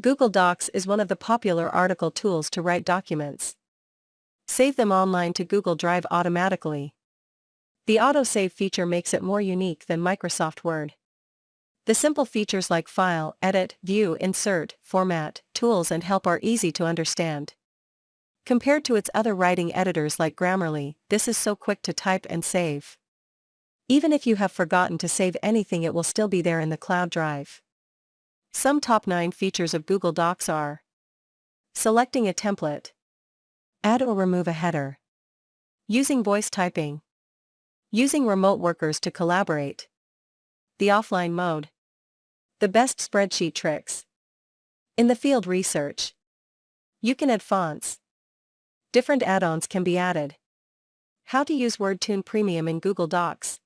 Google Docs is one of the popular article tools to write documents. Save them online to Google Drive automatically. The autosave feature makes it more unique than Microsoft Word. The simple features like File, Edit, View, Insert, Format, Tools and Help are easy to understand. Compared to its other writing editors like Grammarly, this is so quick to type and save. Even if you have forgotten to save anything it will still be there in the cloud drive. Some top 9 features of Google Docs are Selecting a template Add or remove a header Using voice typing Using remote workers to collaborate The offline mode The best spreadsheet tricks In the field research. You can add fonts. Different add-ons can be added. How to use WordTune Premium in Google Docs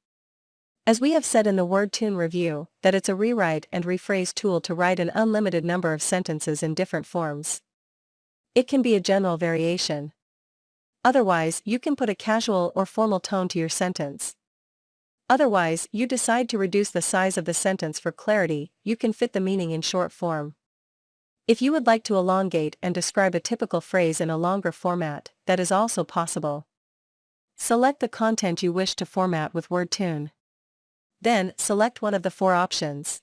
as we have said in the WordTune review, that it's a rewrite and rephrase tool to write an unlimited number of sentences in different forms. It can be a general variation. Otherwise, you can put a casual or formal tone to your sentence. Otherwise, you decide to reduce the size of the sentence for clarity, you can fit the meaning in short form. If you would like to elongate and describe a typical phrase in a longer format, that is also possible. Select the content you wish to format with WordTune. Then, select one of the four options.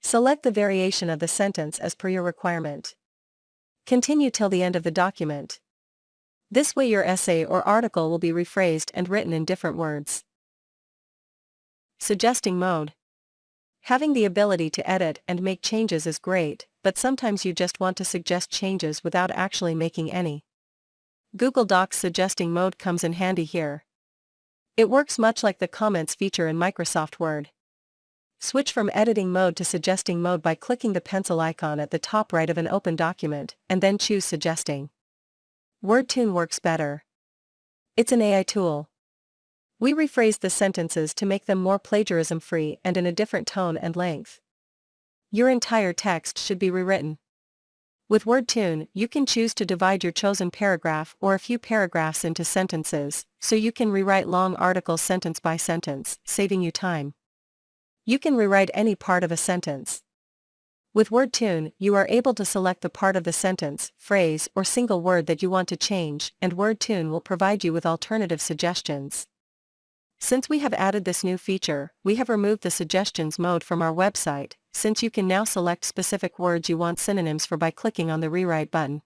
Select the variation of the sentence as per your requirement. Continue till the end of the document. This way your essay or article will be rephrased and written in different words. Suggesting mode. Having the ability to edit and make changes is great, but sometimes you just want to suggest changes without actually making any. Google Docs suggesting mode comes in handy here. It works much like the comments feature in Microsoft Word. Switch from editing mode to suggesting mode by clicking the pencil icon at the top right of an open document, and then choose suggesting. WordTune works better. It's an AI tool. We rephrase the sentences to make them more plagiarism-free and in a different tone and length. Your entire text should be rewritten. With WordTune, you can choose to divide your chosen paragraph or a few paragraphs into sentences, so you can rewrite long articles sentence by sentence, saving you time. You can rewrite any part of a sentence. With WordTune, you are able to select the part of the sentence, phrase, or single word that you want to change, and WordTune will provide you with alternative suggestions. Since we have added this new feature, we have removed the suggestions mode from our website, since you can now select specific words you want synonyms for by clicking on the rewrite button.